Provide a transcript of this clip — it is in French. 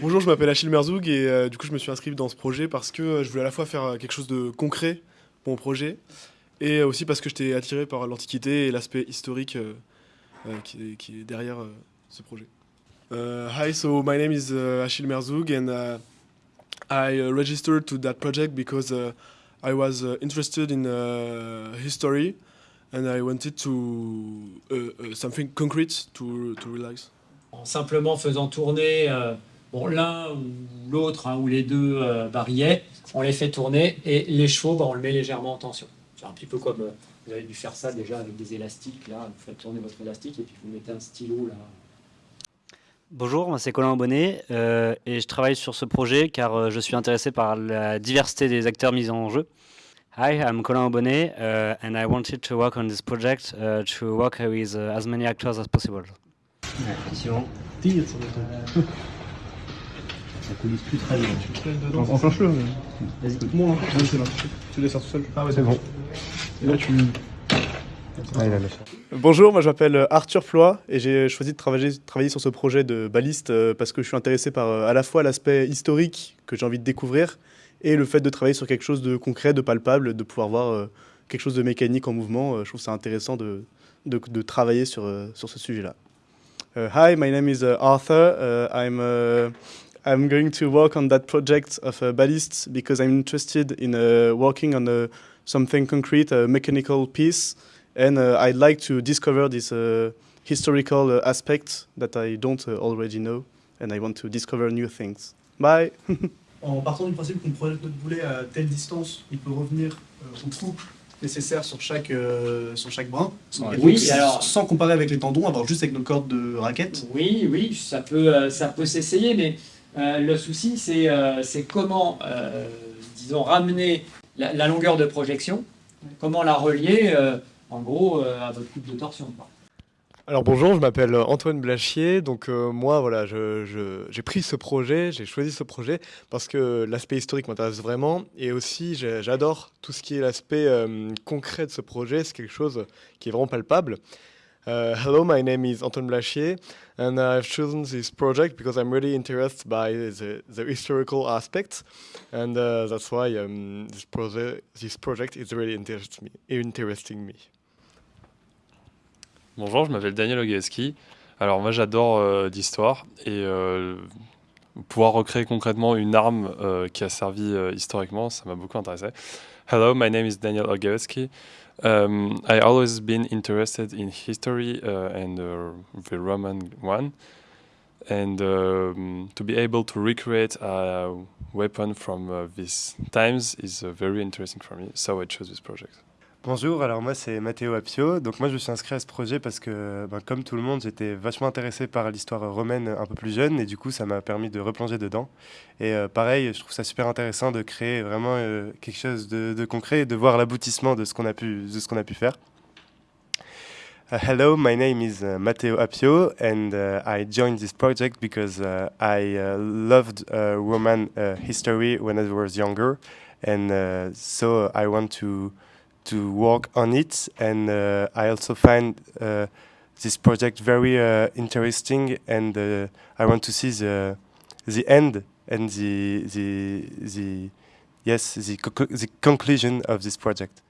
Bonjour, je m'appelle Achille Merzoug et euh, du coup je me suis inscrit dans ce projet parce que euh, je voulais à la fois faire euh, quelque chose de concret pour mon projet et aussi parce que j'étais attiré par l'Antiquité et l'aspect historique qui, est- derrière ce projet. Uh, hi, so my name is Achille Merzoug and uh, I uh, registered to that project because uh, I was uh, interested in history and I wanted to something concrete to, to realize. en simplement faisant tourner bon, l'un ou l'autre hein, ou les deux euh, barillet, on les fait tourner et les chevaux, bah, on le met légèrement en tension. C'est un petit peu comme euh, vous avez dû faire ça déjà avec des élastiques. Là, vous faites tourner votre élastique et puis vous mettez un stylo là. Bonjour, moi c'est Colin Bonnet euh, et je travaille sur ce projet car euh, je suis intéressé par la diversité des acteurs mis en jeu. Hi, I'm Colin Bonnet uh, and I wanted to work on this project uh, to work with uh, as many actors as possible. Tire sur le truc. Ça coulisse plus très bien. Enclenche-le. Vas-y. C'est là. Tu laisses tout seul. Ah ouais, c'est bon. Et là, tu. Ah. Bonjour, moi je m'appelle Arthur Floy et j'ai choisi de travailler, travailler sur ce projet de baliste euh, parce que je suis intéressé par euh, à la fois l'aspect historique que j'ai envie de découvrir et le fait de travailler sur quelque chose de concret, de palpable, de pouvoir voir euh, quelque chose de mécanique en mouvement. Euh, Je trouve ça intéressant de, de, de travailler sur, euh, sur ce sujet-là. Uh, hi, my name is uh, Arthur. Uh, I'm, uh, I'm going to work on that project of uh, ballast because I'm interested in uh, working on uh, something concrete, a mechanical piece. and uh, I'd like to discover this uh, historical uh, aspect that I don't uh, already know, and I want to discover new things. Bye. En partant du principe qu'on projette notre boulet à telle distance, il peut revenir euh, au trou nécessaire sur chaque, euh, sur chaque brin. Ouais. donc, Oui, alors- sans comparer avec les tendons, avoir juste avec nos cordes de raquette. Oui, oui, ça peut, euh, ça peut s'essayer, mais euh, le souci, c'est euh, comment, euh, disons, ramener la, longueur de projection, comment la relier, en gros, à votre coupe de torsion. Alors bonjour, je m'appelle Antoine Blachier. Donc moi, voilà, j'ai pris ce projet, j'ai choisi ce projet parce que l'aspect historique m'intéresse vraiment et aussi j'adore tout ce qui est l'aspect concret de ce projet. C'est quelque chose qui est vraiment palpable. Uh, hello, my name is Antoine Blachier and I've chosen this project because I'm really interested by the, the historical aspects and uh, that's why um, this, proje- this project is really interest me, interesting me. Bonjour, je m'appelle Daniel Ogaeski. Alors moi j'adore euh, l'histoire et euh, pouvoir recréer concrètement une arme euh, qui a servi euh, historiquement, ça m'a beaucoup intéressé. Hello, my name is Daniel Ogaeski. Um, I always been interested in history uh, and uh, the Roman one, and um, to be able to recreate a weapon from uh, these times is uh, very interesting for me. So I chose this project. Bonjour, alors moi c'est Matteo Apio. Donc moi je suis inscrit à ce projet parce que, ben, comme tout le monde, j'étais vachement intéressé par l'histoire romaine un peu plus jeune et du coup ça m'a permis de replonger dedans. Et euh, pareil, je trouve ça super intéressant de créer vraiment euh, quelque chose de, concret et de voir l'aboutissement de ce qu'on a pu, de ce qu'on a pu faire. Uh, hello, my name is uh, Matteo Apio, and uh, I joined this project because uh, I uh, loved Roman history when I was younger, and so I want to to work on it. And uh, I also find uh, this project very uh, interesting, and I want to see the the end and the the the yes the, co- the conclusion of this project.